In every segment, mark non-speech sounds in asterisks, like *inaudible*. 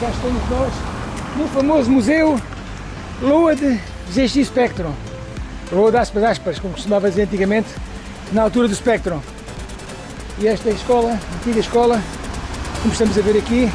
cá estamos nós no famoso museu Lua de ZX Spectrum. Lua das aspas, aspas, como costumava dizer antigamente, na altura do Spectrum. E esta é a escola, a antiga escola, como estamos a ver aqui,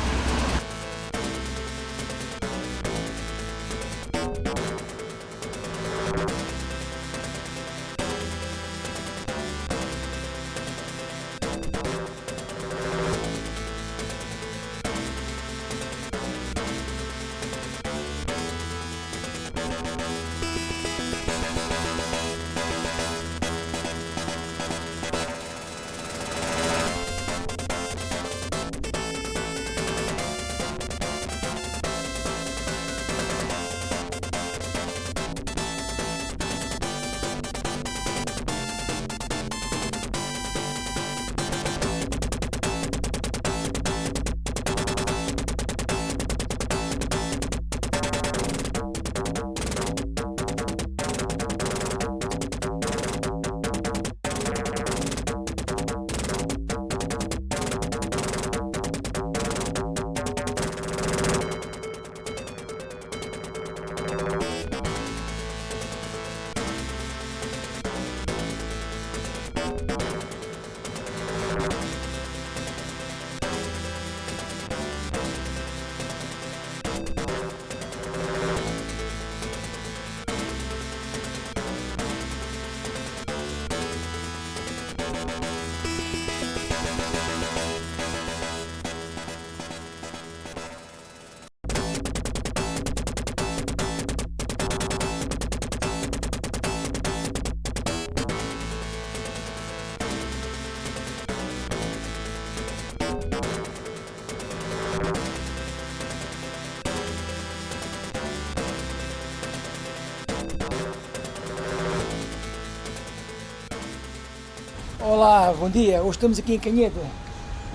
Olá, bom dia. Hoje estamos aqui em Canheta.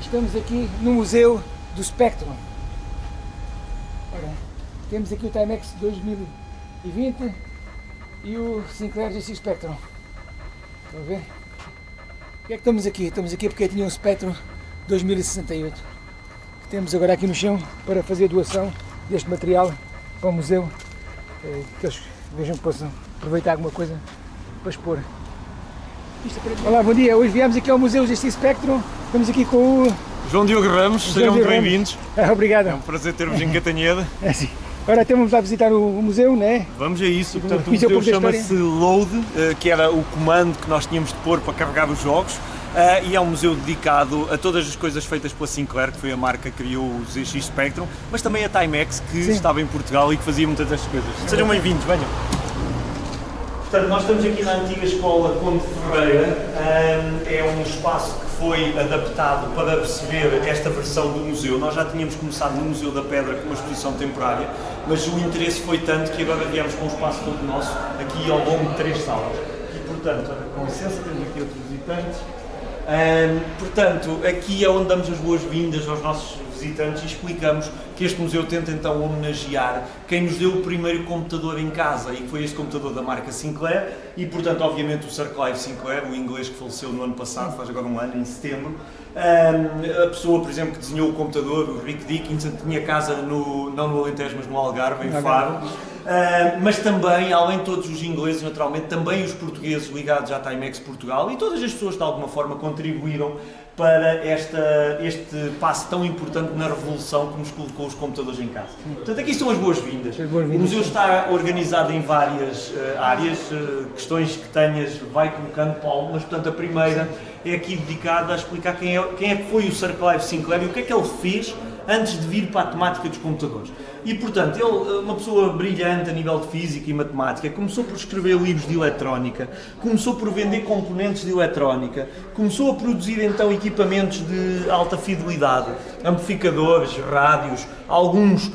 Estamos aqui no Museu do Spectrum. Ora, temos aqui o Timex 2020 e o Sinclair GX Spectrum. Estão a ver? Porquê é que estamos aqui? Estamos aqui porque tinha um Spectrum 2068 que temos agora aqui no chão para fazer doação deste material para o museu eh, que eles vejam que possam aproveitar alguma coisa para expor. Olá, bom dia. Hoje viemos aqui ao Museu GX Spectrum. Estamos aqui com o... João Diogo Ramos, João sejam muito bem-vindos. Ah, *laughs* obrigado. É um prazer ter-vos em Catanheda. *laughs* é sim. Agora temos a visitar o, o museu, não é? Vamos a isso. Portanto, o museu chama-se Load, eh, que era o comando que nós tínhamos de pôr para carregar os jogos. Uh, e é um museu dedicado a todas as coisas feitas pela Sinclair, que foi a marca que criou o ZX Spectrum, mas também a Timex, que Sim. estava em Portugal e que fazia muitas destas coisas. Sejam bem-vindos, venham. Portanto, nós estamos aqui na antiga escola Conde Ferreira, é um espaço que foi adaptado para perceber esta versão do museu. Nós já tínhamos começado no Museu da Pedra com uma exposição temporária, mas o interesse foi tanto que agora viemos com um espaço todo nosso, aqui ao longo de três salas. E, portanto, com licença, temos aqui outros visitantes. Portanto, aqui é onde damos as boas-vindas aos nossos visitantes e explicamos que este museu tenta então homenagear quem nos deu o primeiro computador em casa e que foi este computador da marca Sinclair e portanto obviamente o Sir Clive Sinclair, o inglês que faleceu no ano passado, faz agora um ano, em setembro. A pessoa, por exemplo, que desenhou o computador, o Rick Dickinson, tinha casa no, não no Alentejo, mas no Algarve, em Faro. Uh, mas também, além de todos os ingleses, naturalmente, também os portugueses ligados à Timex Portugal e todas as pessoas de alguma forma contribuíram para esta, este passo tão importante na revolução que nos colocou os computadores em casa. Portanto, aqui estão as boas-vindas. Boas o museu está organizado em várias uh, áreas, uh, questões que tenhas, vai colocando, Paulo, mas portanto a primeira é aqui dedicada a explicar quem é, quem é que foi o Sir Clive Sinclair e o que é que ele fez antes de vir para a temática dos computadores. E, portanto, ele, uma pessoa brilhante a nível de física e matemática, começou por escrever livros de eletrónica, começou por vender componentes de eletrónica, começou a produzir então equipamentos de alta fidelidade, amplificadores, rádios, alguns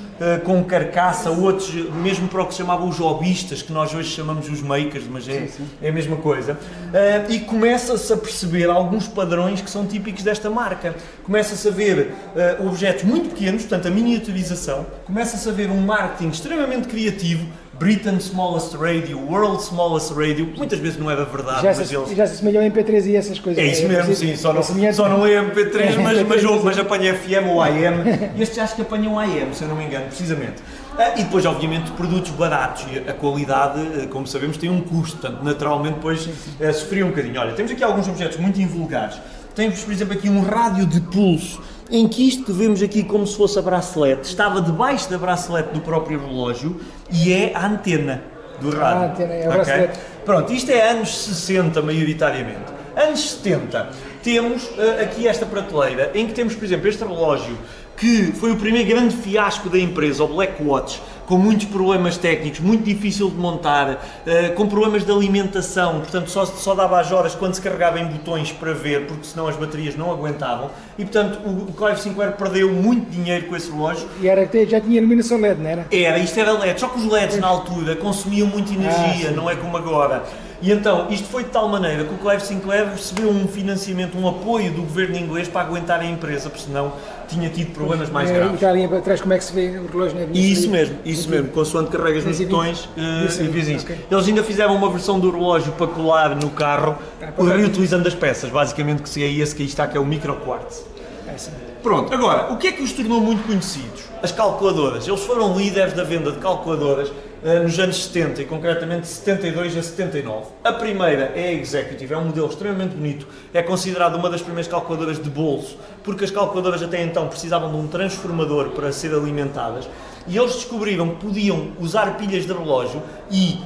com carcaça, outros mesmo para o que se chamavam os hobbyistas, que nós hoje chamamos os makers, mas é, sim, sim. é a mesma coisa. Uh, e começa-se a perceber alguns padrões que são típicos desta marca. Começa-se a ver uh, objetos muito pequenos, portanto a miniaturização, começa-se a ver um marketing extremamente criativo, Britain's Smallest Radio, World's Smallest Radio, muitas vezes não é da verdade, Já mas se, eles... já se assemelhou ao MP3 e essas coisas. É isso mesmo, preciso- sim, só não, semelhante- só não é *laughs* MP3, mas, mas, MP3, mas apanha FM ou AM. *laughs* Este acho que apanha um AM, se eu não me engano, precisamente. Ah, E depois, obviamente, produtos baratos e a qualidade, eh, como sabemos, tem um custo, portanto, naturalmente, depois eh, sofria um bocadinho. Olha, temos aqui alguns objetos muito invulgares. Temos, por exemplo, aqui um rádio de pulso, em que isto que vemos aqui como se fosse a bracelete, estava debaixo da bracelete do próprio relógio e é a antena do rádio. a antena, é o Ok? bracelete. Pronto, isto é anos 60, maioritariamente. Anos 70, temos eh, aqui esta prateleira em que temos, por exemplo, este relógio que foi o primeiro grande fiasco da empresa, o Black Watch, com muitos problemas técnicos, muito difícil de montar, eh, com problemas de alimentação, portanto só, só dava as horas quando se carregava em botões para ver, porque senão as baterias não aguentavam, e portanto o, Clive Sinclair perdeu muito dinheiro com esse relógio, E era, já tinha iluminação LED, não era? era, isto era LED, só que os LEDs na altura consumiam muita energia, Ah, não é como agora. E então, isto foi de tal maneira que o Clive Sinclair recebeu um financiamento, um apoio do governo inglês para aguentar a empresa, porque senão tinha tido problemas mais É, E graves. está ali atrás como é que se vê o relógio na E isso mesmo, isso mesmo, consoante carregas nos 220. botões eh, 220, e vizinhos. ok. Eles ainda fizeram uma versão do relógio para colar no carro, para cá. reutilizando as peças, basicamente que seria esse que aí está, que é o micro quartz. É, sim. Pronto, agora, o que é que os tornou muito conhecidos? As calculadoras. Eles foram líderes da venda de calculadoras eh, nos anos 70 e concretamente 72 a 79. A primeira é a Executive, é um modelo extremamente bonito, é considerado uma das primeiras calculadoras de bolso, porque as calculadoras até então precisavam de um transformador para ser alimentadas e eles descobriram que podiam usar pilhas de relógio e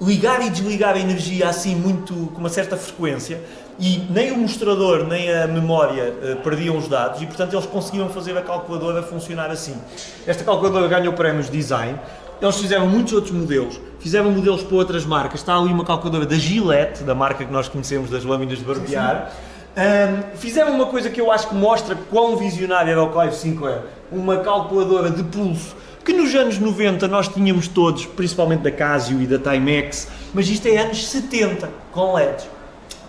ligar e desligar a energia assim muito com uma certa frequência e nem o mostrador nem a memória eh, perdiam os dados e portanto eles conseguiam fazer a calculadora funcionar assim. Esta calculadora ganhou prémios de design. Eles fizeram muitos outros modelos, fizeram modelos para outras marcas. Está ali uma calculadora da Gillette, da marca que nós conhecemos das lâminas de barbear. Ahm, fizeram uma coisa que eu acho que mostra quão visionário era o Clive Sinclair, uma calculadora de pulso que nos anos 90 nós tínhamos todos, principalmente da Casio e da Timex, mas isto é anos 70 com LEDs.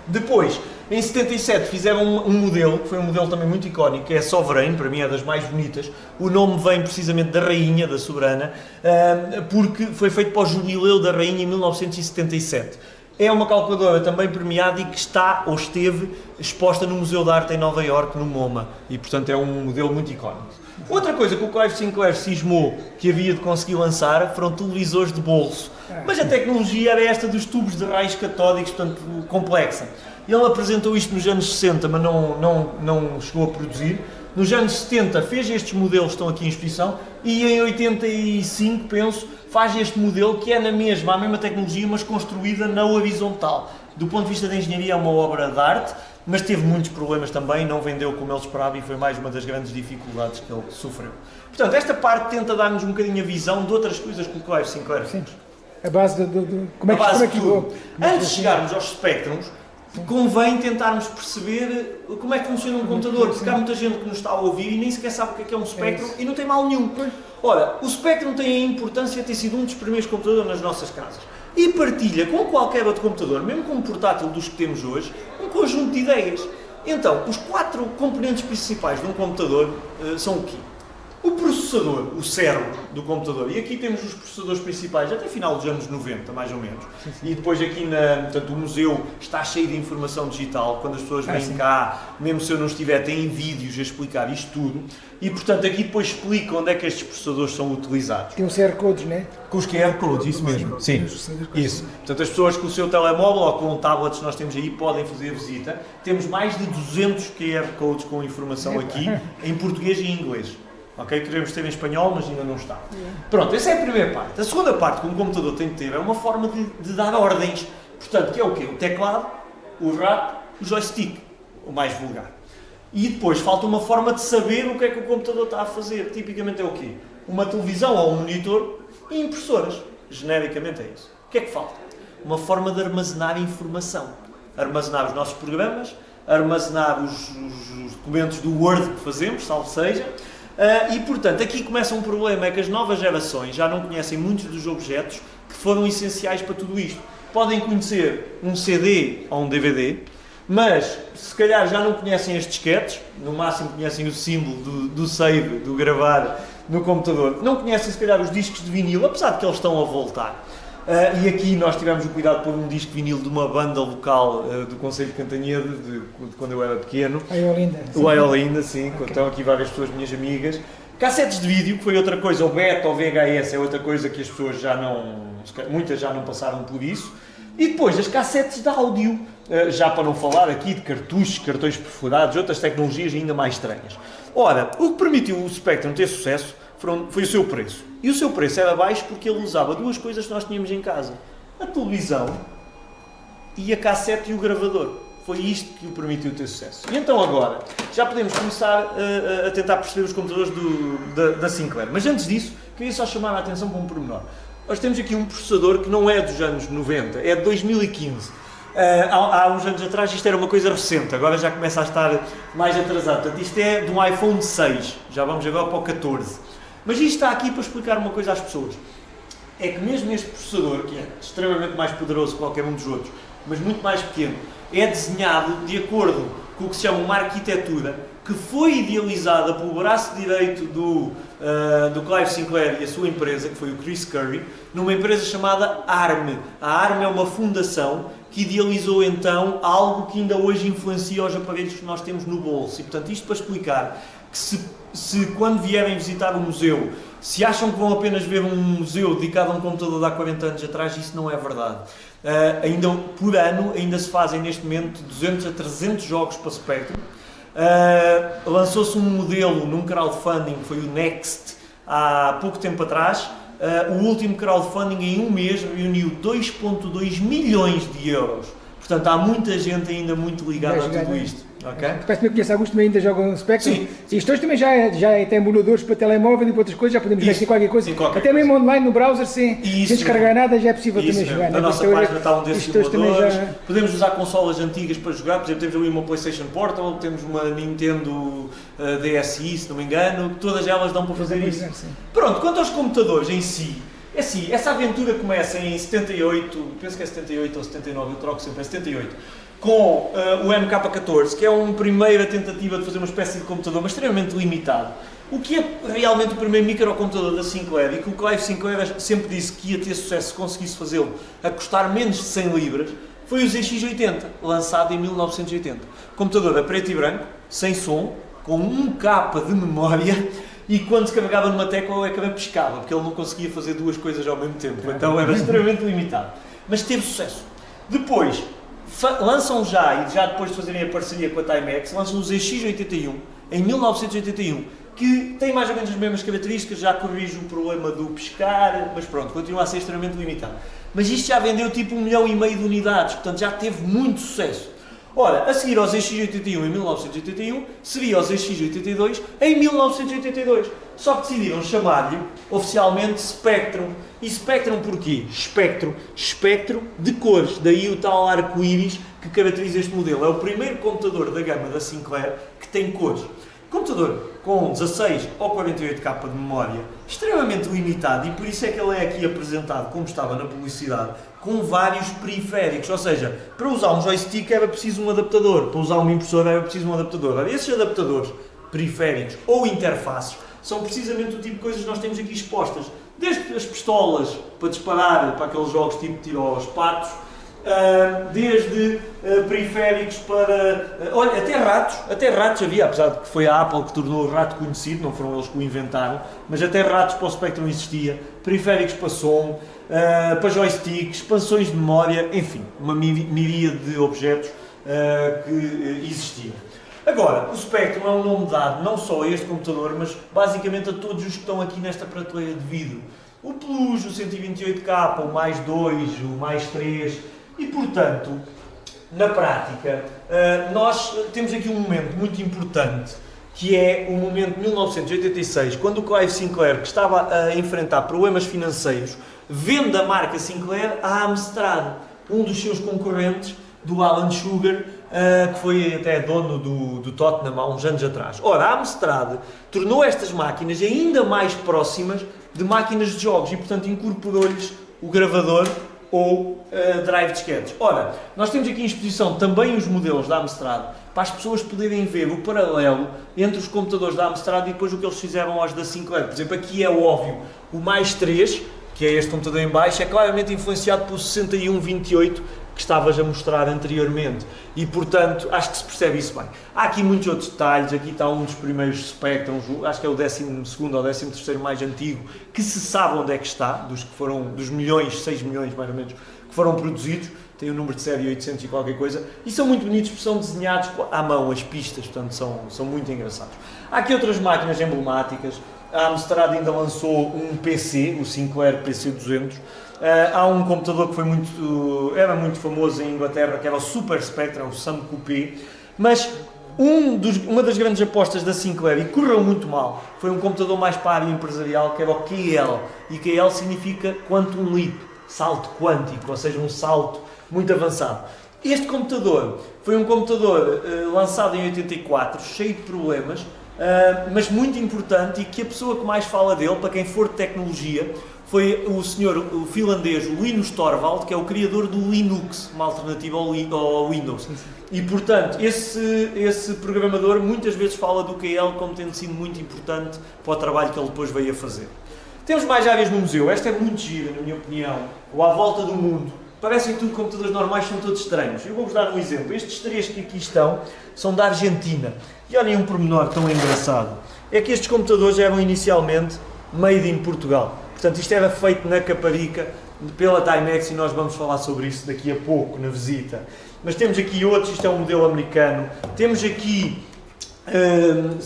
Depois, em 77, fizeram um, um modelo, que foi um modelo também muito icónico, que é Sovereign, para mim é das mais bonitas. O nome vem precisamente da rainha, da soberana, ahm, porque foi feito para o jubileu da rainha em 1977. É uma calculadora também premiada e que está ou esteve exposta no Museu de Arte em Nova Iorque, no MoMA, e portanto é um modelo muito icónico. Outra coisa que o Clive Sinclair cismou que havia de conseguir lançar foram televisores de bolso. Mas a tecnologia era esta dos tubos de raios catódicos, portanto complexa. Ele apresentou isto nos anos 60, mas não, não, não chegou a produzir. Nos anos 70 fez estes modelos que estão aqui em exposição e em 85, penso, faz este modelo que é na mesma, a mesma tecnologia, mas construída na horizontal. Do ponto de vista da engenharia é uma obra de arte, mas teve muitos problemas também, não vendeu como ele esperava e foi mais uma das grandes dificuldades que ele sofreu. Portanto, esta parte tenta dar-nos um bocadinho a visão de outras coisas que o Clive Sinclair fez. A base do, do- como é A que, base como é que tudo. vou- Antes de chegarmos aos espectrums, convém tentarmos perceber como é que funciona um computador, porque há muita gente que nos está a ouvir e nem sequer sabe o que é, que é um espectro e não tem mal nenhum. Ora, o Spectrum tem a importância de ter sido um dos primeiros computadores nas nossas casas e partilha com qualquer outro computador, mesmo com um portátil dos que temos hoje, um conjunto de ideias. Então, os quatro componentes principais de um computador eh, são o quê? O processador, o cérebro do computador, e aqui temos os processadores principais até final dos anos 90, mais ou menos. E depois aqui, na, portanto, o museu está cheio de informação digital, quando as pessoas Ah, vêm sim. cá, mesmo se eu não estiver, têm vídeos a explicar isto tudo. E, portanto, aqui depois explica onde é que estes processadores são utilizados. Tem um QR Codes, né? Com os QR Codes, isso mesmo. Sim, isso. Portanto, as pessoas com o seu telemóvel ou com tablets que nós temos aí podem fazer a visita. Temos mais de 200 QR Codes com informação aqui, em português e em inglês. Ok? Queremos ter em espanhol, mas ainda não está. Pronto, essa é a primeira parte. A segunda parte que um computador tem de ter é uma forma de, de dar ordens. Portanto, que é o quê? O teclado, o rato, o joystick, o mais vulgar. E depois falta uma forma de saber o que é que o computador está a fazer. Tipicamente é o quê? Uma televisão ou um monitor e impressoras. Genericamente é isso. O que é que falta? Uma forma de armazenar informação. Armazenar os nossos programas, armazenar os, os- os documentos do Word que fazemos, salvo seja. Ah, e portanto, aqui começa um problema: é que as novas gerações já não conhecem muitos dos objetos que foram essenciais para tudo isto. Podem conhecer um CD ou um DVD, mas se calhar já não conhecem as disquetes, no máximo conhecem o símbolo do, do save, do gravar no computador. Não conhecem se calhar os discos de vinil, apesar de que eles estão a voltar. Uh, e aqui nós tivemos o cuidado de pôr um disco vinil de uma banda local uh, do Conselho de Cantanhede, de, de, quando eu era pequeno. A Iolinda. O Iolinda, sim. Okay. Estão aqui várias pessoas, minhas amigas. Cassetes de vídeo, que foi outra coisa, o beta ou VHS é outra coisa que as pessoas já não, muitas já não passaram por isso. E depois as cassetes de áudio, uh, já para não falar aqui de cartuchos, cartões perfurados, outras tecnologias ainda mais estranhas. Ora, o que permitiu o Spectrum ter sucesso foi o seu preço. E o seu preço era baixo porque ele usava duas coisas que nós tínhamos em casa: a televisão e a cassete e o gravador. Foi isto que o permitiu ter sucesso. E então agora, já podemos começar a, a tentar perceber os computadores do, da, da, Sinclair. Mas antes disso, queria só chamar a atenção para um pormenor. Nós temos aqui um processador que não é dos anos 90, é de 2015. Uh, há, há, uns anos atrás isto era uma coisa recente, agora já começa a estar mais atrasado. Portanto, isto é de um iPhone 6, já vamos agora para o 14. Mas isto está aqui para explicar uma coisa às pessoas. É que mesmo este processador, que é extremamente mais poderoso que qualquer um dos outros, mas muito mais pequeno, é desenhado de acordo com o que se chama uma arquitetura que foi idealizada pelo braço direito do, uh, do Clive Sinclair e a sua empresa, que foi o Chris Curry, numa empresa chamada ARM. A ARM é uma fundação que idealizou então algo que ainda hoje influencia os aparelhos que nós temos no bolso. E portanto, isto para explicar que se, se quando vierem visitar o museu, se acham que vão apenas ver um museu dedicado a um computador de há 40 anos atrás, isso não é verdade. Uh, ainda por ano, ainda se fazem neste momento 200 a 300 jogos para Spectrum. Uh, Lançou-se um modelo num crowdfunding, foi o Next, há pouco tempo atrás. Uh, o último crowdfunding em um mês reuniu 2.2 milhões de euros. Portanto, há muita gente ainda muito ligada a tudo isto. Okay. Parece-me que alguns também ainda jogam Spectrum. Sim. Isto hoje também já, é, já é, tem emuladores para telemóvel e para outras coisas, já podemos ver qualquer coisa. Sim, qualquer Até coisa. mesmo online no browser, sem, sem descarregar nada, já é possível isso também mesmo. jogar. Na né? nossa página está um desses emuladores. Já... Podemos usar consolas antigas para jogar, por exemplo, temos ali uma PlayStation Portal, temos uma Nintendo uh, DSi, se não me engano, todas elas dão para fazer isso. Pronto, quanto aos computadores em si, é assim, essa aventura começa em 78, penso que é 78 ou 79, eu troco sempre, é 78 com uh, o MK14, que é uma primeira tentativa de fazer uma espécie de computador, mas extremamente limitado. O que é realmente o primeiro microcomputador da Sinclair e que o Clive Sinclair sempre disse que ia ter sucesso se conseguisse fazê-lo a custar menos de 100 libras, foi o ZX80, lançado em 1980. Computador a preto e branco, sem som, com 1K de memória e quando se carregava numa tecla o ecrã pescava, porque ele não conseguia fazer duas coisas ao mesmo tempo, então era extremamente limitado. Mas teve sucesso. Depois, lançam já, e já depois de fazerem a parceria com a Timex, lançam o ZX81 em 1981, que tem mais ou menos as mesmas características, já corrige o problema do pescar, mas pronto, continua a ser extremamente limitado. Mas isto já vendeu tipo um milhão e meio de unidades, portanto já teve muito sucesso. Ora, a seguir ao ZX81 em 1981, seria o ZX82 em 1982. Só que decidiram chamar-lhe oficialmente Spectrum. E Spectrum porquê? Espectro. Espectro de cores. Daí o tal arco-íris que caracteriza este modelo. É o primeiro computador da gama da Sinclair que tem cores. Computador com 16 ou 48K de memória, extremamente limitado e por isso é que ele é aqui apresentado, como estava na publicidade, com vários periféricos. Ou seja, para usar um joystick era preciso um adaptador, para usar uma impressora era preciso um adaptador. Ora, esses adaptadores periféricos ou interfaces são precisamente o tipo de coisas que nós temos aqui expostas. Desde as pistolas para disparar para aqueles jogos tipo tiro aos patos, desde uh, periféricos para. Uh, olha, até ratos, até ratos havia, apesar de que foi a Apple que tornou o rato conhecido, não foram eles que o inventaram, mas até ratos para o Spectrum existia, periféricos para som, para joysticks, expansões de memória, enfim, uma miríade de objetos que existiam. Agora, o Spectrum é um nome dado não só a este computador, mas basicamente a todos os que estão aqui nesta prateleira de vidro. O Plus, o 128K, o mais 2, o mais 3, e portanto, na prática, eh, nós temos aqui um momento muito importante, que é o momento de 1986, quando o Clive Sinclair, que estava a enfrentar problemas financeiros, vende a marca Sinclair à Amstrad, um dos seus concorrentes, do Alan Sugar, uh, que foi até dono do, do Tottenham há uns anos atrás. Ora, a Amstrad tornou estas máquinas ainda mais próximas de máquinas de jogos e, portanto, incorporou-lhes o gravador ou uh, drive disquetes. Ora, nós temos aqui em exposição também os modelos da Amstrad, para as pessoas poderem ver o paralelo entre os computadores da Amstrad e depois o que eles fizeram aos da Sinclair. Por exemplo, aqui é óbvio, o mais 3, que é este computador em baixo, é claramente influenciado pelo 6128 que estavas a mostrar anteriormente. E portanto acho que se percebe isso bem. Há aqui muitos outros detalhes, aqui está um dos primeiros Spectrums, acho que é o 12 ou 13 mais antigo, que se sabe onde é que está, dos que foram, dos milhões, 6 milhões mais ou menos, que foram produzidos, tem o número de série 800 e qualquer coisa, e são muito bonitos porque são desenhados à mão, as pistas, portanto são, são muito engraçados. Há aqui outras máquinas emblemáticas, a Amstrad ainda lançou um PC, o Sinclair PC200, Uh, há um computador que foi muito, era muito famoso em Inglaterra, que era o Super Spectrum, o Sam Coupé, mas um dos, uma das grandes apostas da Sinclair, e correu muito mal, foi um computador mais para a área empresarial, que era o QL, e QL significa Quantum Leap, salto quântico, ou seja, um salto muito avançado. Este computador foi um computador uh, lançado em 84, cheio de problemas, uh, mas muito importante e que a pessoa que mais fala dele, para quem for de tecnologia, foi o senhor o finlandês Linus Torvald, que é o criador do Linux, uma alternativa ao, ao Windows. E, portanto, esse, esse programador muitas vezes fala do KL como tendo sido muito importante para o trabalho que ele depois veio a fazer. Temos mais áreas no museu. Esta é muito gira, na minha opinião. O À Volta do Mundo. Parecem tudo computadores normais, são todos estranhos. Eu vou-vos dar um exemplo. Estes três que aqui estão são da Argentina. E olhem um pormenor tão engraçado. É que estes computadores eram inicialmente made in Portugal. Portanto, isto era feito na Caparica pela Timex e nós vamos falar sobre isso daqui a pouco, na visita. Mas temos aqui outros, isto é um modelo americano. Temos aqui um,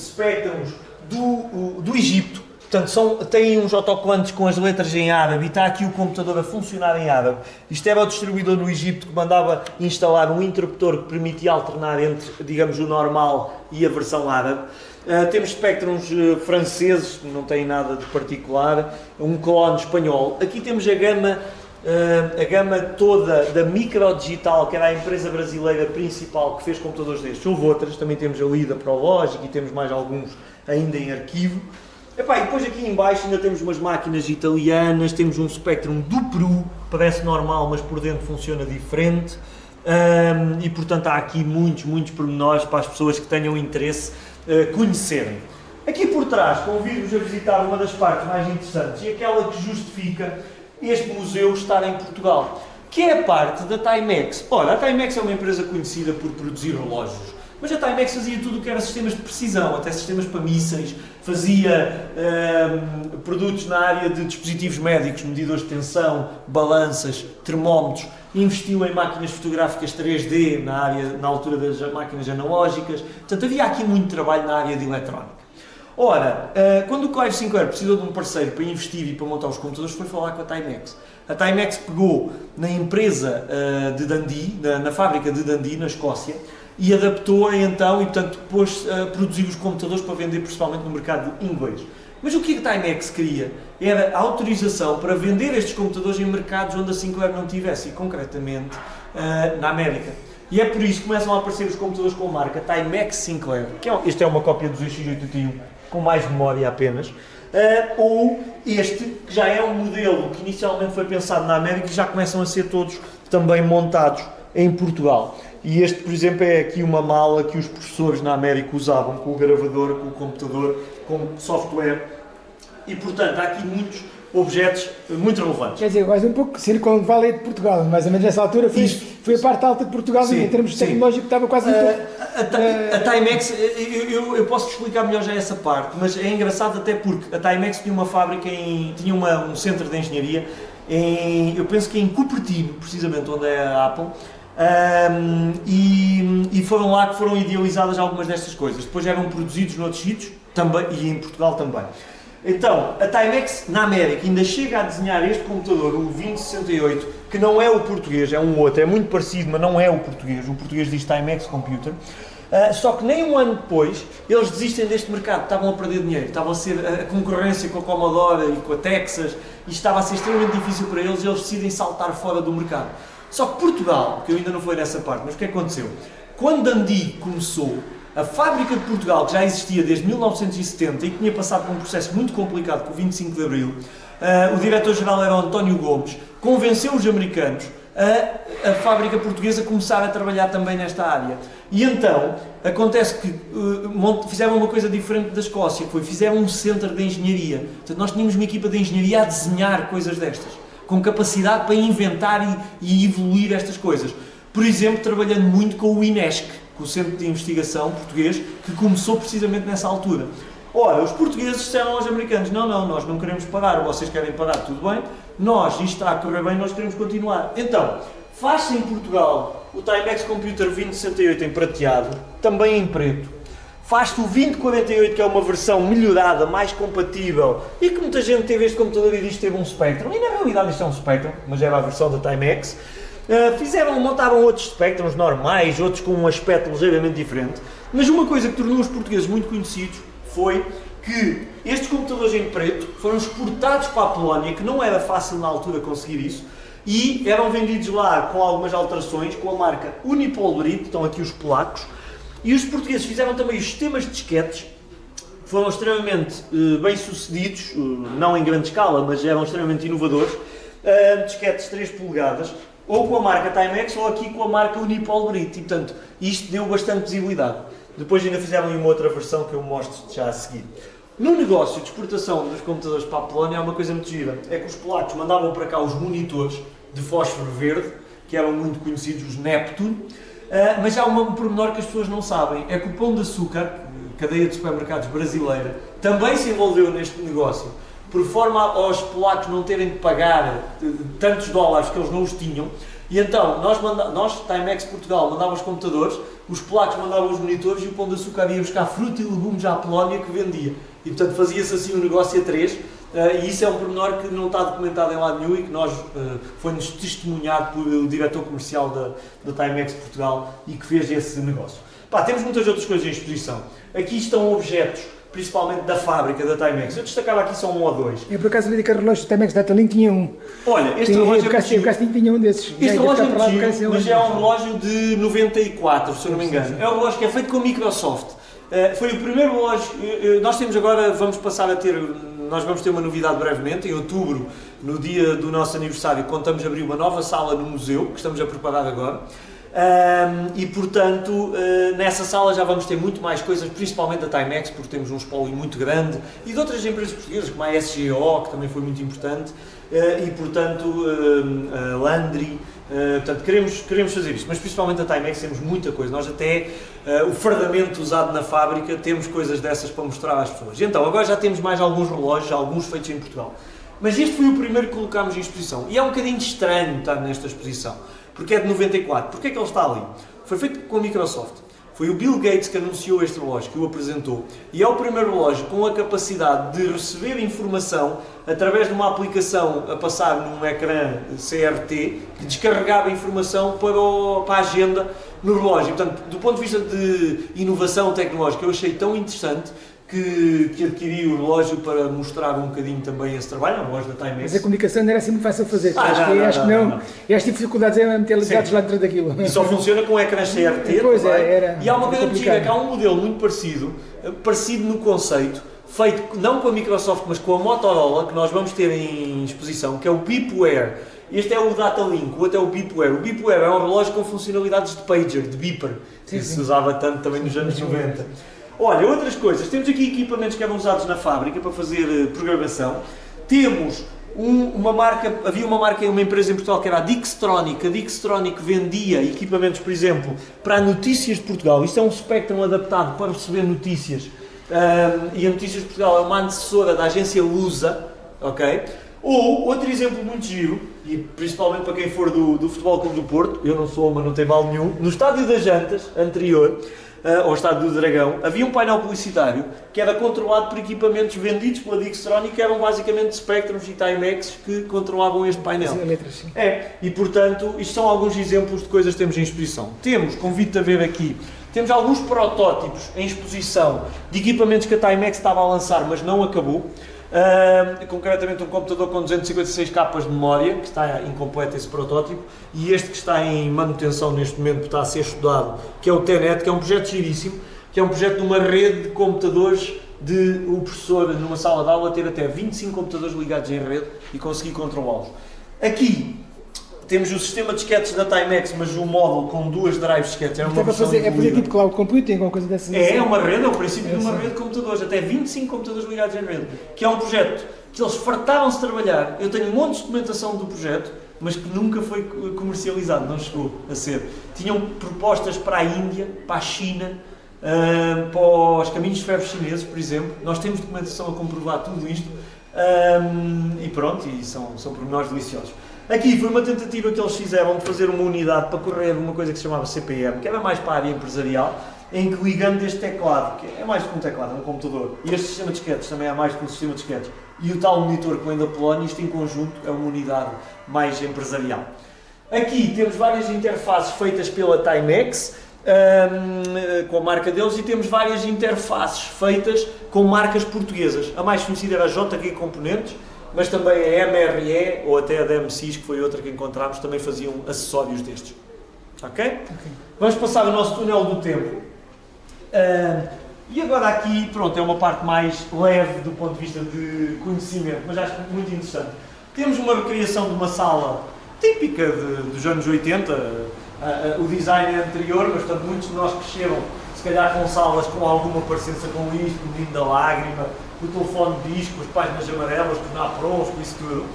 do, do Egito. Portanto, são, têm uns autocolantes com as letras em árabe e está aqui o computador a funcionar em árabe. Isto era o distribuidor no Egito que mandava instalar um interruptor que permitia alternar entre, digamos, o normal e a versão árabe. Uh, temos espectros uh, franceses, não tem nada de particular, um clone espanhol. Aqui temos a gama, uh, a gama toda da Microdigital, que era a empresa brasileira principal que fez computadores destes. Houve outras, também temos a Lida Prologic e temos mais alguns ainda em arquivo. Epá, e depois aqui em baixo ainda temos umas máquinas italianas, temos um Spectrum do Peru, parece normal, mas por dentro funciona diferente. Um, e portanto há aqui muitos, muitos pormenores para as pessoas que tenham interesse uh, conhecerem. Aqui por trás convido-vos a visitar uma das partes mais interessantes e aquela que justifica este museu estar em Portugal, que é a parte da Timex. Ora, a Timex é uma empresa conhecida por produzir relógios, mas a Timex fazia tudo o que era sistemas de precisão, até sistemas para mísseis, fazia uh, produtos na área de dispositivos médicos, medidores de tensão, balanças, termómetros, investiu em máquinas fotográficas 3D na, área, na altura das máquinas analógicas, portanto havia aqui muito trabalho na área de eletrónica. Ora, uh, quando o Clive Sinclair precisou de um parceiro para investir e para montar os computadores, foi falar com a Timex. A Timex pegou na empresa uh, de Dundee, na, na fábrica de Dundee, na Escócia, e adaptou-a então e, portanto, pôs a produzir os computadores para vender principalmente no mercado inglês. Mas o que a Timex queria era autorização para vender estes computadores em mercados onde a Sinclair não tivesse, e concretamente uh, na América. E é por isso que começam a aparecer os computadores com a marca Timex Sinclair, que é, este é uma cópia do ZX81 com mais memória apenas, uh, ou este, que já é um modelo que inicialmente foi pensado na América e já começam a ser todos também montados em Portugal. E este, por exemplo, é aqui uma mala que os professores na América usavam com o gravador, com o computador, com software. E, portanto, há aqui muitos objetos muito relevantes. Quer dizer, quase um pouco Silicon Valley de Portugal, mais ou menos nessa altura foi, foi a parte alta de Portugal sim, em termos tecnológicos estava quase uh, a, a, a, Timex, eu, eu, eu, posso explicar melhor já essa parte, mas é engraçado até porque a Timex tinha uma fábrica, em, tinha uma, um centro de engenharia, em, eu penso que em Cupertino, precisamente onde é a Apple, um, e, e, foram lá que foram idealizadas algumas destas coisas. Depois eram produzidos noutros sítios também, e em Portugal também. Então, a Timex na América ainda chega a desenhar este computador, o 2068, que não é o português, é um outro, é muito parecido, mas não é o português. O português diz Timex Computer. Uh, só que nem um ano depois eles desistem deste mercado, estavam a perder dinheiro, estavam a ser a concorrência com a Commodore e com a Texas e estava a ser extremamente difícil para eles e eles decidem saltar fora do mercado. Só que Portugal, que eu ainda não fui nessa parte, mas o que aconteceu? Quando Dundee começou, A fábrica de Portugal, que já existia desde 1970 e que tinha passado por um processo muito complicado com o 25 de Abril, uh, o diretor-geral era o António Gomes, convenceu os americanos a, a fábrica portuguesa começar a trabalhar também nesta área. E então, acontece que uh, fizeram uma coisa diferente da Escócia, foi fizeram um centro de engenharia. Portanto, nós tínhamos uma equipa de engenharia a desenhar coisas destas, com capacidade para inventar e, e evoluir estas coisas. Por exemplo, trabalhando muito com o INESC, com o Centro de Investigação Português, que começou precisamente nessa altura. Ora, os portugueses disseram aos americanos, não, não, nós não queremos parar, vocês querem parar, tudo bem, nós, isto está a correr bem, nós queremos continuar. Então, faz-se em Portugal o Timex Computer 2068 em prateado, também em preto. Faz-se o 2048, que é uma versão melhorada, mais compatível, e que muita gente teve este computador e diz que teve um Spectrum, e na realidade isto é um Spectrum, mas era a versão da Timex. Uh, fizeram, montaram outros Spectrums normais, outros com um aspecto ligeiramente diferente, mas uma coisa que tornou os portugueses muito conhecidos foi que estes computadores em preto foram exportados para a Polónia, que não era fácil na altura conseguir isso, e eram vendidos lá com algumas alterações, com a marca Unipol Brit, estão aqui os polacos, e os portugueses fizeram também os sistemas de disquetes, foram extremamente uh, bem sucedidos, uh, não em grande escala, mas eram extremamente inovadores, uh, disquetes 3 polegadas, ou com a marca Timex ou aqui com a marca Unipol Brit, e portanto isto deu bastante visibilidade. Depois ainda fizeram uma outra versão que eu mostro já a seguir. No negócio de exportação dos computadores para a Polónia há uma coisa muito gira. É que os polacos mandavam para cá os monitores de fósforo verde, que eram muito conhecidos, os Neptune, uh, mas há um pormenor que as pessoas não sabem. É que o Pão de Açúcar, cadeia de supermercados brasileira, também se envolveu neste negócio, por forma aos polacos não terem de pagar eh, tantos dólares que eles não os tinham, e então, nós, manda, nós Timex Portugal, mandávamos os computadores, os polacos mandavam os monitores e o Pão de Açúcar ia buscar fruta e legumes à Polónia que vendia. E portanto fazia-se assim um negócio a três, uh, e isso é um pormenor que não está documentado em lado nenhum e que nós uh, foi-nos testemunhado pelo diretor comercial da, da Timex Portugal e que fez esse negócio. Pá, temos muitas outras coisas em exposição. Aqui estão objetos principalmente da fábrica da Timex. Eu destacava aqui só um ou dois. Eu por acaso vi que o relógio da Timex da Talink tinha um. Olha, este relógio eu, é eu, eu, tinha um desses. Este relógio é antigo, mas é um relógio de 94, se eu não me engano. É um relógio que é feito com a Microsoft. Uh, foi o primeiro relógio, uh, nós temos agora, vamos passar a ter, nós vamos ter uma novidade brevemente, em outubro, no dia do nosso aniversário, contamos abrir uma nova sala no museu, que estamos a preparar agora. Um, e portanto, uh, nessa sala já vamos ter muito mais coisas, principalmente da Timex, porque temos um espólio muito grande, e de outras empresas portuguesas, como a SGO, que também foi muito importante, uh, e portanto, uh, Landry, portanto, queremos, queremos fazer isso, mas principalmente a Timex temos muita coisa, nós até o fardamento usado na fábrica, temos coisas dessas para mostrar às pessoas. Então, agora já temos mais alguns relógios, alguns feitos em Portugal. Mas este foi o primeiro que colocámos em exposição, e é um bocadinho estranho estar nesta exposição porque é de 94. Porquê é que ele está ali? Foi feito com a Microsoft. Foi o Bill Gates que anunciou este relógio, que o apresentou. E é o primeiro relógio com a capacidade de receber informação através de uma aplicação a passar num ecrã CRT que descarregava informação para, o, para a agenda no relógio. Portanto, do ponto de vista de inovação tecnológica, eu achei tão interessante que, que adquiri o relógio para mostrar um bocadinho também esse trabalho, um relógio da Timex. Mas a comunicação não era assim muito fácil de fazer, ah, acho, não, que, não, acho não, que não. E as dificuldades é meter ligados lá dentro daquilo. E só funciona com ecrã CRT *laughs* pois é, era E há uma coisa gira, que há um modelo muito parecido, parecido no conceito, feito não com a Microsoft, mas com a Motorola, que nós vamos ter em exposição, que é o Beepware. Este é o Datalink, o outro é o Beepware. O Beepware é um relógio com funcionalidades de pager, de beeper, que sim. se usava tanto também nos anos 90. Olha, outras coisas. Temos aqui equipamentos que eram usados na fábrica para fazer uh, programação. Temos um, uma marca, havia uma marca, uma empresa em Portugal que era a Dixtronic. A Dixtronic vendia equipamentos, por exemplo, para notícias de Portugal. Isto é um Spectrum adaptado para receber notícias. Um, e a Notícias de Portugal é uma antecessora da agência Lusa, ok? Ou, outro exemplo muito giro, e principalmente para quem for do, do Futebol Clube do Porto, eu não sou, mas não tem mal nenhum, no Estádio das Jantas, anterior, uh, ao estado do Dragão, havia um painel publicitário que era controlado por equipamentos vendidos pela Dixtronic, que eram basicamente Spectrums e Timex que controlavam este painel. É, e portanto, isto são alguns exemplos de coisas que temos em exposição. Temos, convido-te a ver aqui, temos alguns protótipos em exposição de equipamentos que a Timex estava a lançar, mas não acabou. Uh, concretamente um computador com 256 capas de memória, que está incompleto esse protótipo, e este que está em manutenção neste momento, está a ser estudado, que é o TENET, que é um projeto giríssimo, que é um projeto de uma rede de computadores de o professor numa sala de aula ter até 25 computadores ligados em rede e conseguir controlá-los. Aqui temos o sistema de disquetes da Timex, mas o módulo com duas drives de disquetes. É, uma Isto é para fazer, é fazer tipo cloud computing, alguma coisa dessas. é, é uma rede, é o princípio É, de uma sim. rede de computadores, até 25 computadores ligados em rede, que é um projeto que eles fartaram-se de trabalhar. Eu tenho um monte de documentação do projeto, mas que nunca foi co- comercializado, não chegou a ser. Tinham propostas para a Índia, para a China, ah, para os caminhos de ferro chineses, por exemplo. Nós temos documentação a comprovar tudo isto. ah, e pronto, e são, são pormenores deliciosos. Aqui foi uma tentativa que eles fizeram de fazer uma unidade para correr uma coisa que se chamava CPM, que era mais para a área empresarial, em que ligando este teclado, que é mais do que um teclado, é um computador, e este sistema de disquetes também é mais do que um sistema de disquetes, e o tal monitor que vem da Polónia, isto em conjunto é uma unidade mais empresarial. Aqui temos várias interfaces feitas pela Timex, hum, com a marca deles, e temos várias interfaces feitas com marcas portuguesas. A mais conhecida era a JG Componentes, mas também a MRE ou até a DMCs, que foi outra que encontramos, também faziam acessórios destes. Ok? Vamos passar o nosso túnel do tempo. Ah, e agora aqui, pronto, é uma parte mais leve do ponto de vista de conhecimento, mas acho muito interessante. Temos uma recriação de uma sala típica de- dos anos 80, ah, ah, o design é anterior, mas portanto muitos de nós cresceram, se calhar com salas com alguma parecença com isto, o Menino da Lágrima, o telefone de disco, as páginas amarelas, os naprons, com isso tudo.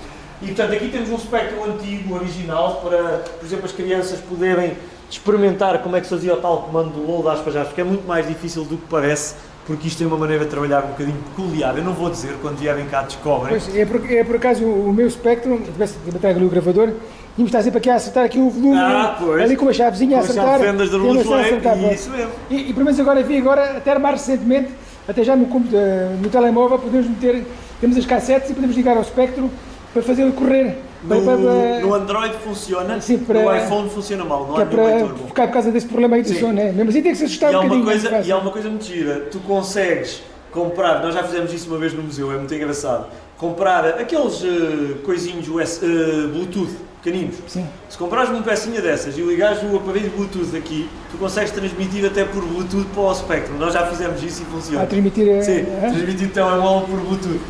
E portanto aqui temos um espectro antigo, original, para, por exemplo, as crianças poderem experimentar como é que se fazia o tal comando do load aspas aspas, que é muito mais difícil do que parece, porque isto tem uma maneira de trabalhar um bocadinho peculiar. Eu não vou dizer, quando vierem cá descobrem. Pois, é, por, é por acaso o meu Spectrum, se tivesse de bater ali o gravador, íamos estar sempre aqui a acertar aqui o volume, Ah, pois. ali com uma chavezinha a Com a acertar. chave de fendas da e a luz maçã a LED, acertar, pronto. isso mesmo. E, e pelo menos agora vi agora, até mais recentemente, até já no, eh, no telemóvel, podemos meter, temos as cassetes e podemos ligar ao Spectrum para fazer ele correr. No, para, para- no Android funciona, Sim, para- no iPhone funciona mal, não é para bom. ficar por causa desse problema aí do Sim. som, né? Mesmo assim tem que se assustar E um bocadinho. coisa, e há uma coisa muito gira, tu consegues comprar, nós já fizemos isso uma vez no museu, é muito engraçado, comprar aqueles eh, coisinhos US, eh, Bluetooth pequeninos. Sim. Se comprares uma pecinha dessas e ligares o aparelho Bluetooth aqui, tu consegues transmitir até por Bluetooth para o Spectrum. Nós já fizemos isso e funciona. A transmitir. eh, Sim, eh, transmitir o telemóvel por Bluetooth,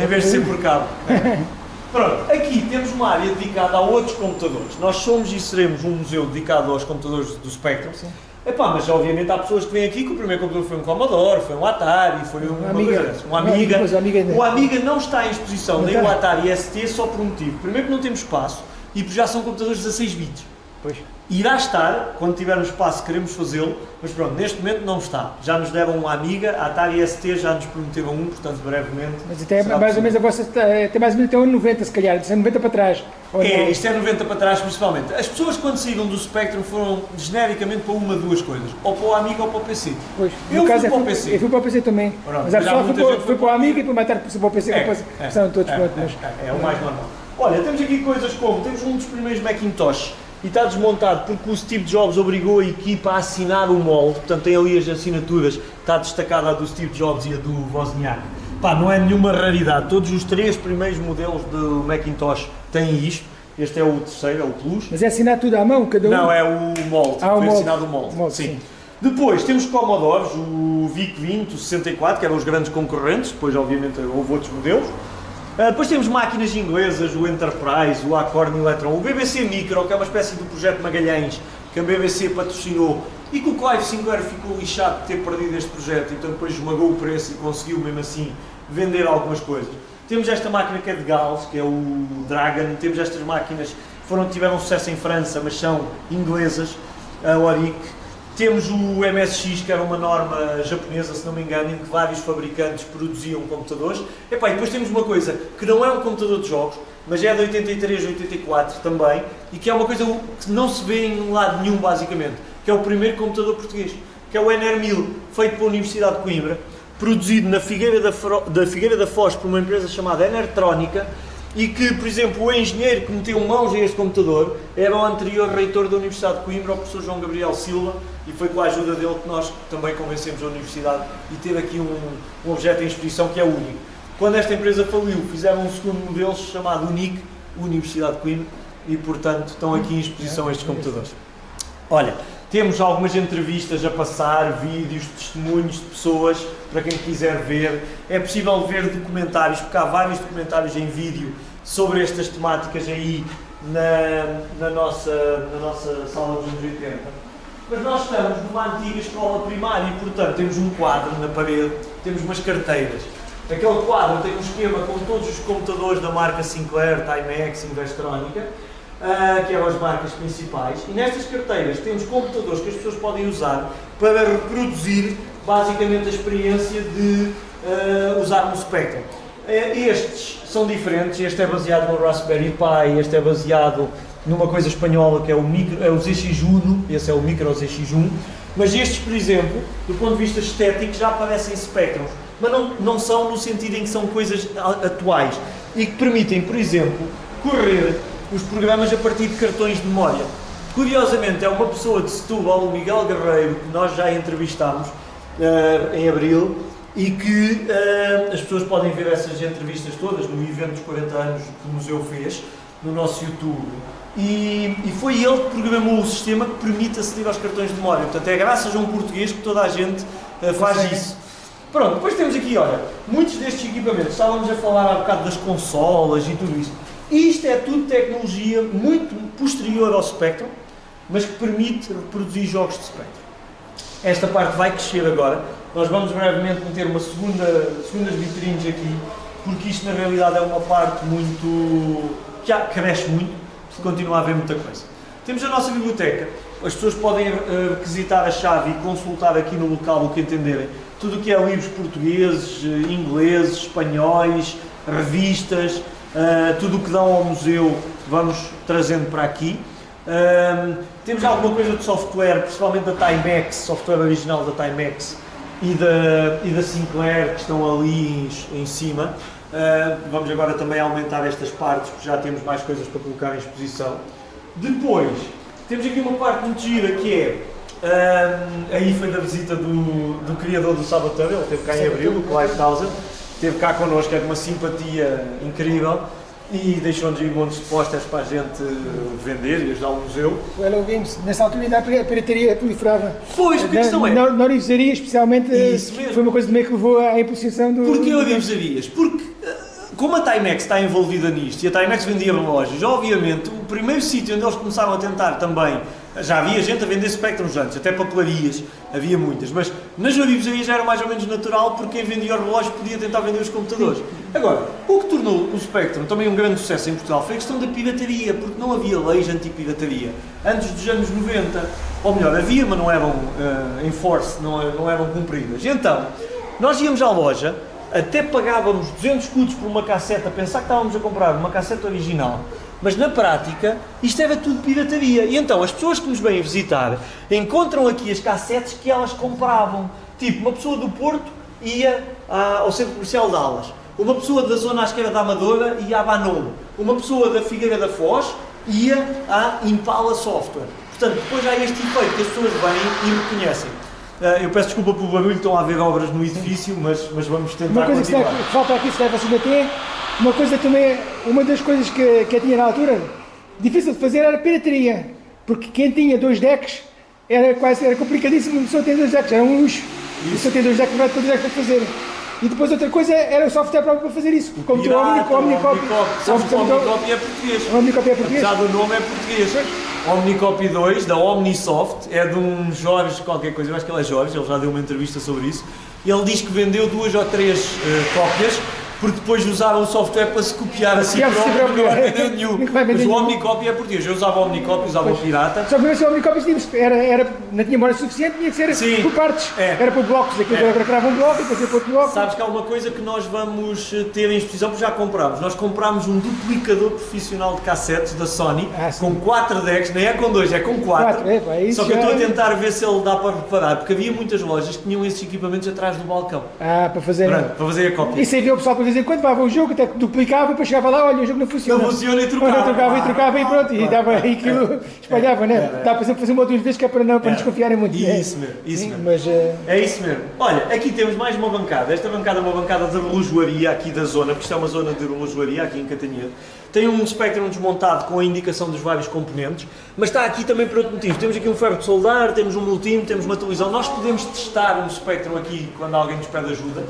em vez de ser por cabo. *laughs* Pronto, aqui temos uma área dedicada a outros computadores. Nós somos e seremos um museu dedicado aos computadores do Spectrum. Sim. Epá, mas obviamente há pessoas que vêm aqui que o primeiro computador foi um Commodore, foi um Atari, foi uma, Amiga. um Não, Amiga. depois o Amiga ainda. O Amiga não está em exposição, Não nem o Atari ST, só por um motivo. Primeiro que não temos espaço e já são computadores 16 bits. Pois. Irá estar, quando tivermos espaço queremos fazê-lo, mas pronto, neste momento não está. Já nos deram um Amiga, a Atari ST já nos prometeram um, portanto brevemente. Mas até mais ou possível. menos a vossa. Até mais ou menos até um 90, se calhar. De 90 para trás. Ou É, isto é 90 para trás principalmente. As pessoas quando saíram do Spectrum foram genericamente para uma duas coisas, ou para o Amiga ou para o PC. Pois, Eu fui é para o PC. Eu fui para o PC também. Pronto, mas a pessoa foi, foi foi para o o amigo e para matar para o PC. É, é, todos é, pronto, é, mas. é, é o mais normal. Olha, temos aqui coisas como, temos um dos primeiros Macintosh e está desmontado porque o Steve Jobs obrigou a equipa a assinar o molde, portanto tem ali as assinaturas, está destacada a do Steve Jobs e a do Wozniak. Pá, não é nenhuma raridade, todos os três primeiros modelos do Macintosh têm isto, este é o terceiro, é o Plus. Mas é assinar tudo à mão, cada um. Não, é o molde, Ah, o foi molde. assinado o molde. Molde, sim. sim. Depois temos Commodores, o VIC-20, o 64, que eram os grandes concorrentes, depois obviamente houve outros modelos. Ah, depois temos máquinas inglesas, o Enterprise, o Acorn Electron, o BBC Micro, que é uma espécie do projeto Magalhães, que a BBC patrocinou e que o Clive Sinclair ficou lixado de ter perdido este projeto e então depois esmagou o preço e conseguiu mesmo assim vender algumas coisas. Temos esta máquina que é de Gauss, que é o Dragon, temos estas máquinas que foram, tiveram sucesso em França, mas são inglesas, a Oric. Temos o MSX, que era uma norma japonesa, se não me engano, em que vários fabricantes produziam computadores. Epá, e depois temos uma coisa que não é um computador de jogos, mas é de 83, 84 também, e que é uma coisa que não se vê em lado nenhum, basicamente, que é o primeiro computador português, que é o NR1000, feito pela Universidade de Coimbra, produzido na Figueira da, Fro- da Figueira da Foz por uma empresa chamada Enertrónica, e que, por exemplo, o engenheiro que meteu mãos a este computador era o anterior reitor da Universidade de Coimbra, o professor João Gabriel Silva, e foi com a ajuda dele que nós também convencemos a Universidade e ter aqui um, um objeto em exposição que é único. Quando esta empresa faliu, fizeram um segundo modelo chamado UNIC, Universidade de Coimbra, e portanto estão aqui em exposição estes computadores. Olha, Temos algumas entrevistas a passar, vídeos, testemunhos de pessoas para quem quiser ver. É possível ver documentários, porque há vários documentários em vídeo sobre estas temáticas aí na, na, nossa, na nossa sala dos anos 80. Mas nós estamos numa antiga escola primária e, portanto, temos um quadro na parede, temos umas carteiras. Aquele quadro tem um esquema com todos os computadores da marca Sinclair, Timex, Investronica, uh, que eram as marcas principais. E nestas carteiras temos computadores que as pessoas podem usar para reproduzir basicamente a experiência de uh, usar um Spectrum. Uh, estes são diferentes, este é baseado no Raspberry Pi, este é baseado numa coisa espanhola que é o, micro, é o ZX1, esse é o Micro ZX1, mas estes, por exemplo, do ponto de vista estético, já aparecem Spectrums, mas não, não são no sentido em que são coisas atuais e que permitem, por exemplo, correr os programas a partir de cartões de memória. Curiosamente, é uma pessoa de Setúbal, o Miguel Guerreiro, que nós já entrevistámos uh, em Abril, e que uh, as pessoas podem ver essas entrevistas todas no evento dos 40 anos que o museu fez, no nosso YouTube. E, e, foi ele que programou o sistema que permite aceder aos cartões de memória. Portanto, é graças a um português que toda a gente uh, faz isso. Pronto, depois temos aqui, olha, muitos destes equipamentos, estávamos a falar há bocado das consolas e tudo isso. Isto é tudo tecnologia muito posterior ao Spectrum, mas que permite reproduzir jogos de Spectrum. Esta parte vai crescer agora. Nós vamos brevemente meter uma segunda, segundas vitrines aqui, porque isto na realidade é uma parte muito. já cresce muito, se continua a haver muita coisa. Temos a nossa biblioteca. As pessoas podem uh, requisitar a chave e consultar aqui no local o que entenderem. Tudo o que é livros portugueses, eh, ingleses, espanhóis, revistas, uh, tudo o que dão ao museu vamos trazendo para aqui. Uh, temos alguma coisa de software, principalmente da Timex, software original da Timex e da, e da Sinclair, que estão ali em, em cima. Uh, vamos agora também aumentar estas partes, porque já temos mais coisas para colocar em exposição. Depois, temos aqui uma parte muito gira que é aí foi da visita do, do criador do Sabaton, ele esteve cá em abril, o Clive Townsend, esteve cá connosco, é de uma simpatia incrível e deixou-nos ir montes de posters para a gente vender e ajudar o museu. O Hello Games, nessa altura ainda a pirataria proliferava. Pois, a questão é... Na, na orivesaria, especialmente, foi uma coisa também que levou à impulsação do... Porquê orivezarias? Porque como a Timex está envolvida nisto e a Timex vendia relógios, obviamente o primeiro sítio onde eles começaram a tentar também, já havia gente a vender Spectrums antes, até papelarias, havia muitas, mas nas avivarias já era mais ou menos natural porque quem vendia o relógio podia tentar vender os computadores. Agora, o que tornou o Spectrum também um grande sucesso em Portugal foi a questão da pirataria, porque não havia leis anti-pirataria. Antes dos anos 90, ou melhor, havia, mas não eram uh, enforced, não, não eram cumpridas. Então, nós íamos à loja, até pagávamos 200 escudos por uma casseta, pensar que estávamos a comprar uma casseta original, mas na prática isto era tudo pirataria. E então as pessoas que nos vêm visitar encontram aqui as cassetes que elas compravam. Tipo, uma pessoa do Porto ia ao centro comercial de Alas, uma pessoa da zona à esquerda da Amadora ia à Banolo, uma pessoa da Figueira da Foz ia à Impala Software. Portanto, depois há este efeito que as pessoas vêm e reconhecem. Uh, eu peço desculpa pelo barulho, estão a haver obras no edifício, mas, mas vamos tentar Uma coisa que, falta aqui, se deve assim ter, uma coisa também, uma das coisas que, que eu tinha na altura, difícil de fazer era pirataria, porque quem tinha dois decks era quase, era complicadíssimo, pessoa ter dois decks, era um luxo, pessoa ter dois decks, vai ter dois decks para fazer. E depois outra coisa era o software próprio para fazer isso. Como tu, o Omnicop. O Omnicop é português. O Omnicop é português. Apesar do nome é português. Omnicopy 2, da Omnisoft, é de um Jorge qualquer coisa, eu acho que ele é Jorge, ele já deu uma entrevista sobre isso. Ele diz que vendeu duas ou três uh, cópias porque depois usaram o software para se copiar a si próprio, não vai vender nenhum. Mas o Omnicopy é português, eu usava o Omnicopy, usava o Pirata. Só que o Omnicopy era, era, não tinha memória suficiente, tinha que ser Sim. por partes. É. Era por blocos, aquilo é. grava um bloco e depois ia para outro bloco. Sabes que há uma coisa que nós vamos eh, ter em exposição, porque já comprámos. Nós comprámos um duplicador profissional de cassetes da Sony, ah, com 4 decks, nem é com 2, é com 4. É, Só que eu estou a é- tentar ver se ele dá para reparar, porque havia muitas lojas que tinham esses equipamentos atrás do balcão. Ah, para fazer. Pronto, para fazer a cópia. E se havia o pessoal para vez em quando dava o jogo, até que duplicava, depois chegava lá, olha, o jogo não funciona. Não funciona e trocava. Olha, trocava e trocava e pronto, e dava aí aquilo, espalhava, né? Dá para sempre fazer uma ou duas vezes que é para não, para É. desconfiarem muito. né? Isso mesmo, isso Sim, mesmo. Mas, eh, É isso mesmo. Olha, aqui temos mais uma bancada. Esta bancada é uma bancada de relojoaria aqui da zona, porque isto é uma zona de relojoaria aqui em Catanhedo. Tem um Spectrum desmontado com a indicação dos vários componentes, mas está aqui também por outro motivo. Temos aqui um ferro de soldar, temos um multímetro, temos uma televisão. Nós podemos testar um Spectrum aqui quando alguém nos pede ajuda.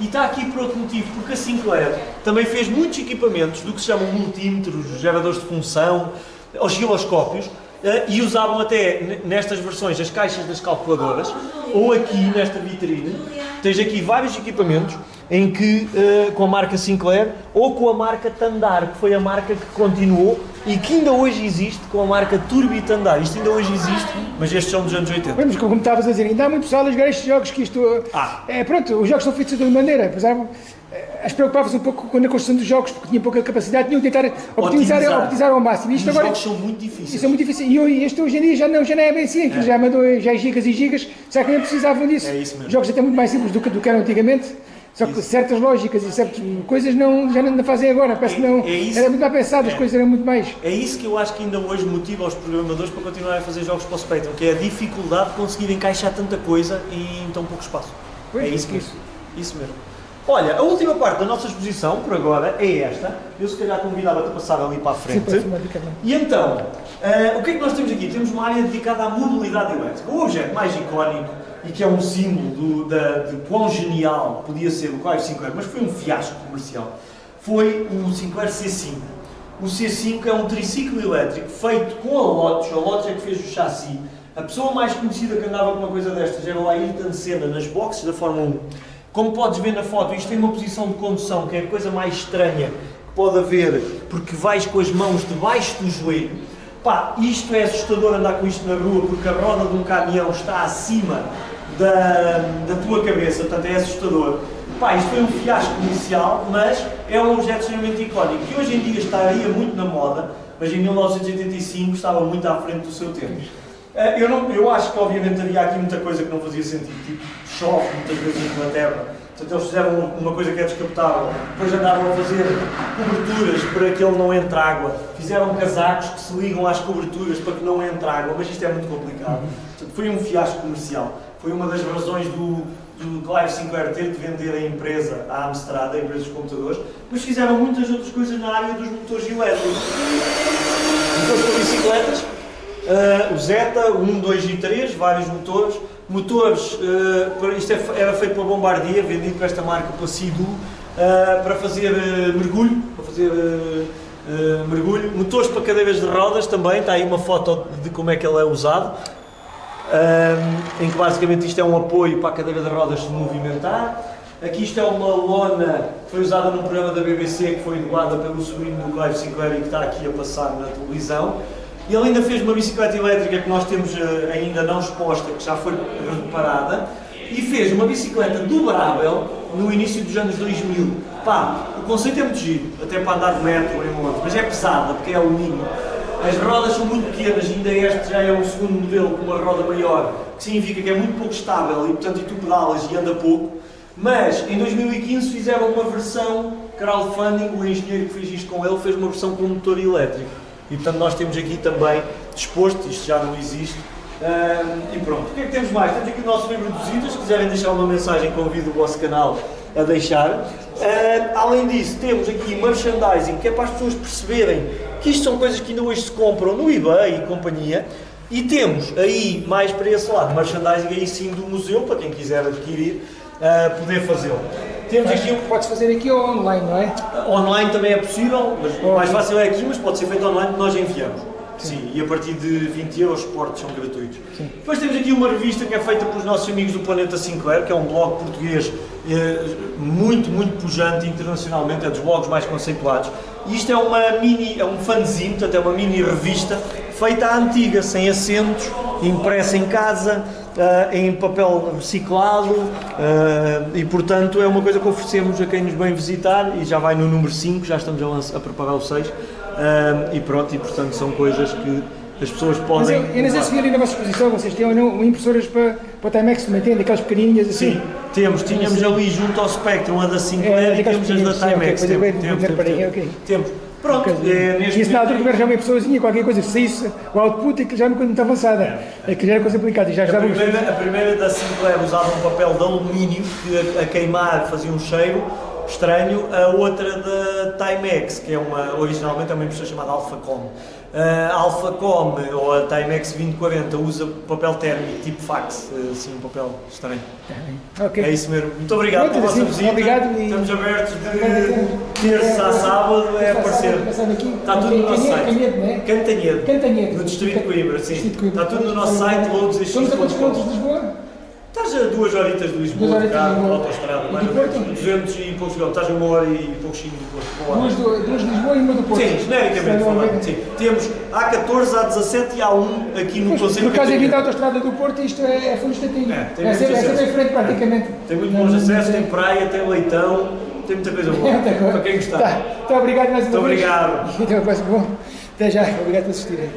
E está aqui por outro motivo, porque a Sinclair também fez muitos equipamentos do que se chamam multímetros, geradores de função, osciloscópios, eh, e usavam até nestas versões as caixas das calculadoras, ou aqui nesta vitrine, tens aqui vários equipamentos em que, eh, com a marca Sinclair ou com a marca Tandar, que foi a marca que continuou e que ainda hoje existe com a marca Turbi Tandar. Isto ainda hoje existe, mas estes são dos anos 80. Vamos, como estavas a dizer, ainda há muito pessoal a jogar estes jogos que isto. Ah. É, pronto, os jogos são feitos de uma maneira. Apesar, eh, as preocupava-se um pouco com a construção dos jogos, porque tinha pouca capacidade, tinham de tentar optimizar, Otimizar. optimizar ao máximo. E Isto os agora. jogos são muito difíceis. Isso é muito difícil. E hoje- este hoje em dia já não, já não é bem assim, aquilo já mandou já é gigas e gigas, será que nem precisavam disso? É isso mesmo. Os jogos até muito mais simples do que, do que eram antigamente, só que certas lógicas e certas coisas não, já não fazem agora, parece que não. É- é isso. Era muito mais pensado, as coisas eram muito mais. É isso que eu acho que ainda hoje motiva os programadores para continuarem a fazer jogos para o Spectrum, que é a dificuldade de conseguir encaixar tanta coisa em tão pouco espaço. Pois, é isso é mesmo. isso. Isso mesmo. Olha, a última parte da nossa exposição, por agora, é esta. Eu se calhar convidava-te a passar ali para a frente. Sim. E então, eh, o que é que nós temos aqui? Temos uma área dedicada à mobilidade elétrica. O objeto mais icónico e que é um símbolo do, da, de quão genial podia ser o Clive Sinclair, mas foi um fiasco comercial, foi o Sinclair C5. O C5 é um triciclo elétrico feito com a Lotus, a Lotus é que fez o chassi. A pessoa mais conhecida que andava com uma coisa destas era o Ayrton Senna nas boxes da Fórmula 1. Como podes ver na foto, isto tem uma posição de condução que é a coisa mais estranha que pode haver, porque vais com as mãos debaixo do joelho. Pá, isto é assustador andar com isto na rua, porque a roda de um caminhão está acima da, da tua cabeça, portanto é assustador. Pá, isto foi um fiasco inicial, mas é um objeto extremamente icónico, que hoje em dia estaria muito na moda, mas em 1985 estava muito à frente do seu tempo. Eh, Eu, não, eu acho que obviamente havia aqui muita coisa que não fazia sentido, tipo chove muitas vezes em Inglaterra, portanto eles fizeram um, uma coisa que é descapotável, depois andavam a fazer coberturas para que ele não entre água, fizeram casacos que se ligam às coberturas para que não entre água, mas isto é muito complicado. Portanto, foi um fiasco comercial, foi uma das razões do, do Clive Sinclair ter de vender a empresa à Amstrad, a empresa dos computadores, mas fizeram muitas outras coisas na área dos motores elétricos. Motores para bicicletas, Uh, o Zeta, 1, 2 e 3, vários motores. Motores, uh, isto é era feito pela Bombardier, vendido para esta marca, pela Sidu, uh, para fazer uh, mergulho, para fazer mergulho. Motores para cadeiras de rodas também, está aí uma foto de como é que ele é usado. Um, em que basicamente isto é um apoio para a cadeira de rodas se movimentar. Aqui isto é uma lona que foi usada num programa da BBC que foi doada pelo sobrinho do Clive Sinclair e que está aqui a passar na televisão. E ele ainda fez uma bicicleta elétrica que nós temos eh, ainda não exposta, que já foi reparada, e fez uma bicicleta dobrável no início dos anos 2000. Pá, o conceito é muito giro, até para andar de metro em Londres, mas é pesada porque é alumínio. As rodas são muito pequenas, ainda este já é um segundo modelo com uma roda maior, que significa que é muito pouco estável e portanto e tu pedalas e anda pouco. Mas em 2015 fizeram uma versão crowdfunding, o engenheiro que fez isto com ele fez uma versão com motor elétrico. E portanto nós temos aqui também disposto, isto já não existe. Ahm, e pronto, o que é que temos mais? Temos aqui o nosso livro de visitas, se quiserem deixar uma mensagem, convido o vosso canal a deixar. Ah, além disso, temos aqui merchandising, que é para as pessoas perceberem que isto são coisas que ainda hoje se compram no eBay e companhia. E temos aí, mais para esse lado, merchandising aí sim do museu, para quem quiser adquirir, ah, poder fazê-lo. Temos aqui um Pode-se fazer aqui ou online, não é? Online também é possível, mas o mais fácil é aqui, mas pode ser feito online, nós enviamos. Sim. e a partir de 20 euros os portos são gratuitos. Depois temos aqui uma revista que é feita pelos nossos amigos do Planeta Sinclair, que é um blog português eh, muito, muito pujante internacionalmente, é dos blogs mais conceituados. E isto é uma mini, é um fanzine, portanto é uma mini revista feita à antiga, sem assentos, impressa em casa, ah, em papel reciclado ah, e portanto é uma coisa que oferecemos a quem nos vem visitar e já vai no número 5, já estamos a, a preparar o 6 ah, e pronto, e portanto são coisas que as pessoas Mas podem. eu, eu não sei se vi ali na vossa exposição, vocês têm ou não impressoras para, para o Timex também têm, daquelas pequenininhas assim. Sim, temos, tínhamos ali junto ao Spectrum a da Sinclair É, e temos as da Timex. ok, Temos, depois eu temos, vejo- temos, reparei, ok. temos. Pronto, é, neste e isso na altura que já uma pessoazinha, qualquer coisa, se saísse o output, aquilo já coisa muito avançada. Aquilo já era coisa aplicada e já A primeira, a primeira da Sinclair usava um papel de alumínio que a, a queimar fazia um cheiro estranho, a outra da Timex, que é uma, originalmente é uma impressora chamada Alphacom. A Alphacom ou a Timex 2040 usa papel térmico tipo fax, assim, um papel estranho. Ok. É isso mesmo. Muito obrigado Pronto, pela vossa visita. obrigado e- Estamos abertos de terça a sábado, é aparecer. Está tudo no nosso site. Canhedo, não é? Cantanhedo. Cantanhedo. No Distrito de Coimbra, sim. Está tudo no nosso site, loads e Estamos a quantos quilómetros de Lisboa? Estás a duas horitas de Lisboa, Duas de de carro, autostrada, mais ou menos Porto? 200 e poucos quilómetros. Estás a uma hora e pouquinho do Porto. Duas, do- duas de Lisboa e uma do Porto. Sim, genericamente falando, sim. Temos A14, A17 e A1 aqui no Conselho Por causa de aqui da autostrada do Porto, isto é, é estatinho. É, tem é muito sempre, é acesso. sempre em frente praticamente. Tem muito bons acessos, tem- praia, tem leitão, tem muita coisa boa. *laughs* É muita coisa. Para quem gostar. Tá. Muito obrigado mais uma Muito vez. obrigado. *laughs* Até a próxima. Bom, até já. Obrigado por assistirem.